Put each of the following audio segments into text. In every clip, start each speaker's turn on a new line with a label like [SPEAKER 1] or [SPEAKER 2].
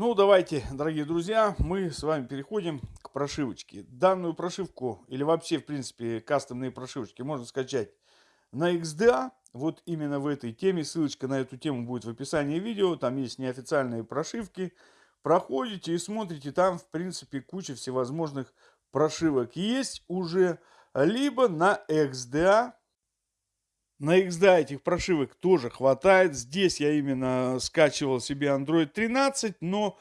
[SPEAKER 1] Ну, давайте, дорогие друзья, мы с вами переходим к прошивочке. Данную прошивку, или вообще, в принципе, кастомные прошивочки можно скачать на XDA. Вот именно в этой теме, ссылочка на эту тему будет в описании видео. Там есть неофициальные прошивки. Проходите и смотрите, там, в принципе, куча всевозможных прошивок есть уже. Либо на XDA на XDA этих прошивок тоже хватает. Здесь я именно скачивал себе Android 13, но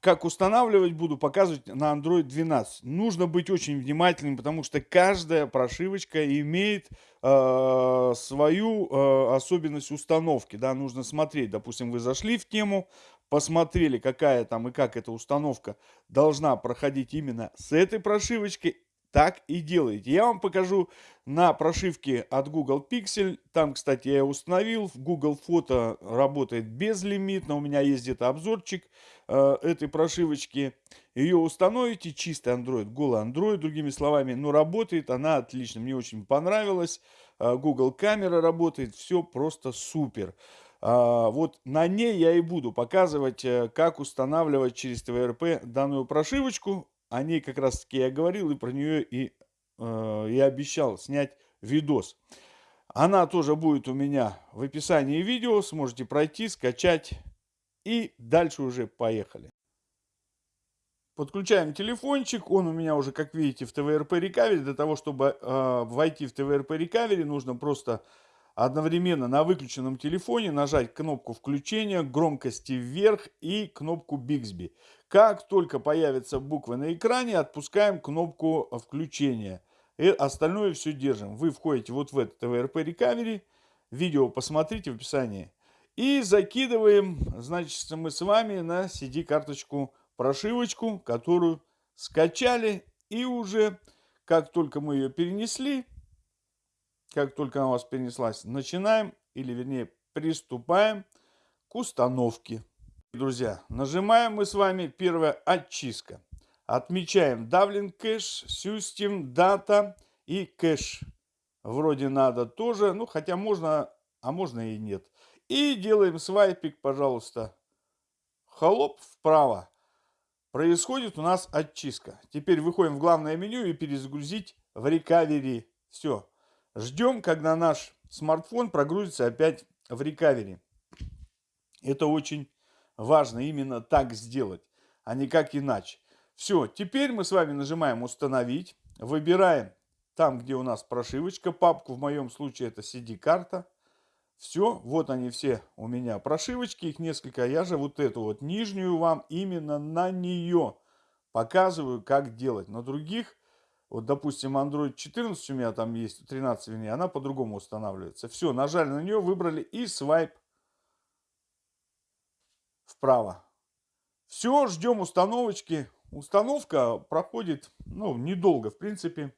[SPEAKER 1] как устанавливать буду, показывать на Android 12. Нужно быть очень внимательным, потому что каждая прошивочка имеет э, свою э, особенность установки. Да, нужно смотреть. Допустим, вы зашли в тему, посмотрели, какая там и как эта установка должна проходить именно с этой прошивочкой так и делаете. Я вам покажу на прошивке от Google Pixel. Там, кстати, я установил. Google Фото работает безлимитно. У меня есть где-то обзорчик э, этой прошивочки. Ее установите. Чистый Android, голый Android, другими словами. Но работает она отлично. Мне очень понравилось. Э, Google камера работает. Все просто супер. Uh, вот на ней я и буду показывать, э, как устанавливать через ТВРП данную прошивочку о ней как раз таки я говорил и про нее и, э, и обещал снять видос. Она тоже будет у меня в описании видео, сможете пройти, скачать и дальше уже поехали. Подключаем телефончик, он у меня уже, как видите, в ТВРП Recovery. Для того, чтобы э, войти в ТВРП Recovery, нужно просто одновременно на выключенном телефоне нажать кнопку включения, громкости вверх и кнопку Bixby. Как только появятся буквы на экране, отпускаем кнопку включения. И остальное все держим. Вы входите вот в этот TVRP Recovery. Видео посмотрите в описании. И закидываем, значит, мы с вами на CD-карточку прошивочку, которую скачали. И уже, как только мы ее перенесли, как только она у вас перенеслась, начинаем, или вернее приступаем к установке. Друзья, нажимаем мы с вами первая очистка. Отмечаем давлен кэш, system, дата и кэш. Вроде надо тоже, ну хотя можно, а можно и нет. И делаем свайпик, пожалуйста. Холоп вправо. Происходит у нас очистка. Теперь выходим в главное меню и перезагрузить в рекавери. Все. Ждем, когда наш смартфон прогрузится опять в рекавери. Это очень важно именно так сделать, а не как иначе. Все, теперь мы с вами нажимаем «Установить», выбираем там, где у нас прошивочка, папку, в моем случае это CD-карта. Все, вот они все у меня прошивочки, их несколько. Я же вот эту вот нижнюю вам именно на нее показываю, как делать. На других, вот допустим, Android 14 у меня там есть, 13 вернее, она по-другому устанавливается. Все, нажали на нее, выбрали и свайп вправо. Все, ждем установочки. Установка проходит, ну, недолго, в принципе.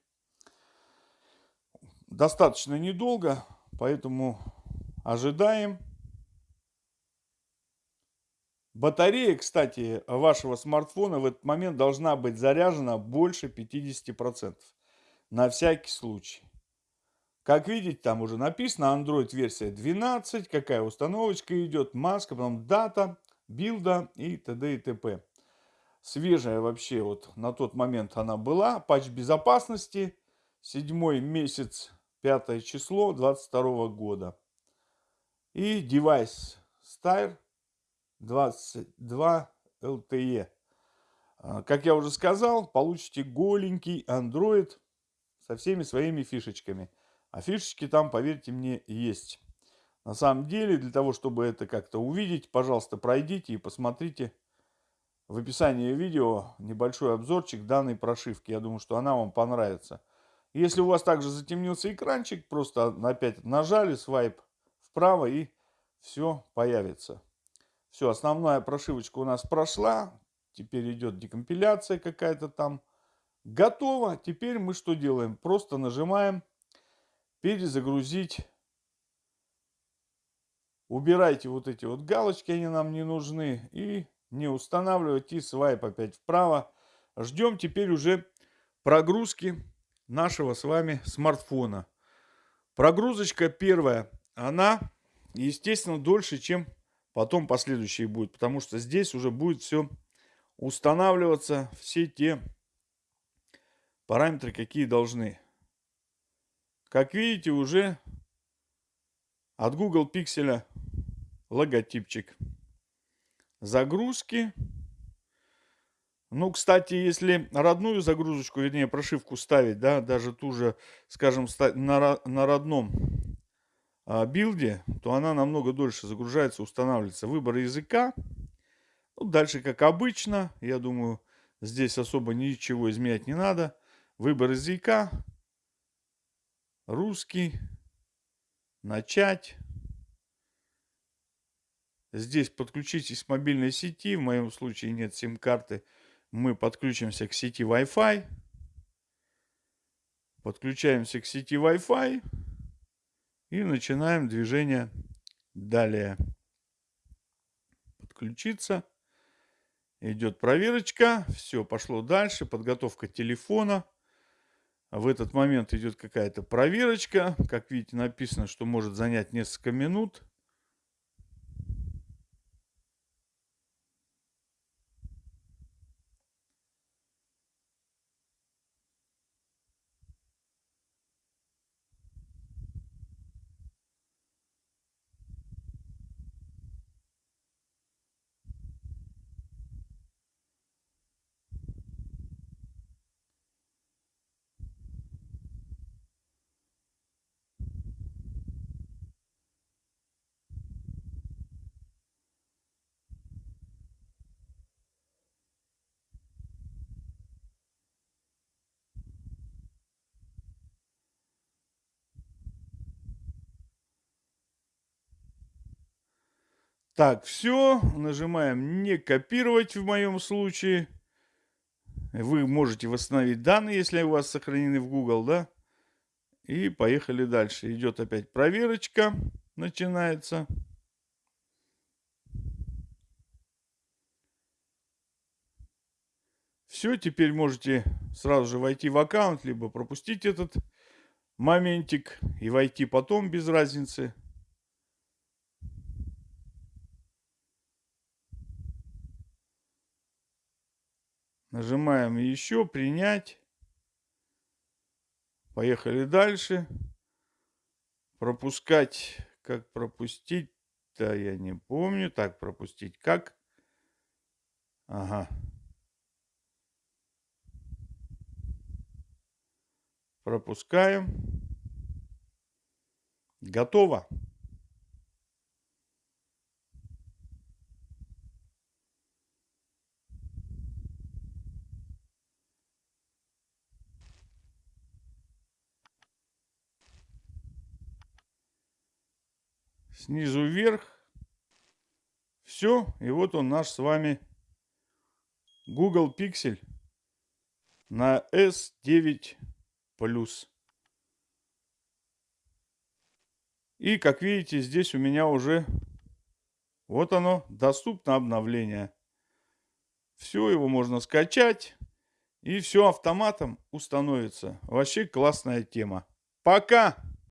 [SPEAKER 1] Достаточно недолго, поэтому ожидаем. Батарея, кстати, вашего смартфона в этот момент должна быть заряжена больше 50%. На всякий случай. Как видите, там уже написано Android версия 12, какая установочка идет, маска, потом дата, билда и т.д. и т.п. Свежая вообще вот на тот момент она была. Патч безопасности. Седьмой месяц, пятое число 22 года. И девайс Style 22 LTE. Как я уже сказал, получите голенький Android со всеми своими фишечками. А фишечки там, поверьте мне, есть. На самом деле, для того, чтобы это как-то увидеть, пожалуйста, пройдите и посмотрите в описании видео небольшой обзорчик данной прошивки. Я думаю, что она вам понравится. Если у вас также затемнился экранчик, просто опять нажали свайп вправо и все появится. Все, основная прошивочка у нас прошла. Теперь идет декомпиляция какая-то там. Готово. Теперь мы что делаем? Просто нажимаем перезагрузить Убирайте вот эти вот галочки, они нам не нужны. И не устанавливать. И свайп опять вправо. Ждем теперь уже прогрузки нашего с вами смартфона. Прогрузочка первая, она, естественно, дольше, чем потом последующие будет, потому что здесь уже будет все устанавливаться, все те параметры, какие должны. Как видите, уже от Google Pixel логотипчик. Загрузки. Ну, кстати, если родную загрузочку, вернее, прошивку ставить, да, даже ту же, скажем, на, на родном билде, то она намного дольше загружается, устанавливается. Выбор языка. Ну, дальше, как обычно, я думаю, здесь особо ничего изменять не надо. Выбор языка. Русский. Начать. Здесь подключитесь к мобильной сети. В моем случае нет сим-карты. Мы подключимся к сети Wi-Fi. Подключаемся к сети Wi-Fi. И начинаем движение далее. Подключиться. Идет проверочка. Все, пошло дальше. Подготовка телефона. В этот момент идет какая-то проверочка. Как видите, написано, что может занять несколько минут. Так, все. Нажимаем «Не копировать» в моем случае. Вы можете восстановить данные, если у вас сохранены в Google, да? И поехали дальше. Идет опять проверочка. Начинается. Все, теперь можете сразу же войти в аккаунт, либо пропустить этот моментик и войти потом без разницы. Нажимаем еще, принять. Поехали дальше. Пропускать, как пропустить, да я не помню. Так, пропустить как? Ага. Пропускаем. Готово. Снизу вверх. Все, и вот он наш с вами Google Pixel на S9 Plus. И как видите, здесь у меня уже вот оно, доступно обновление. Все, его можно скачать. И все автоматом установится. Вообще классная тема. Пока!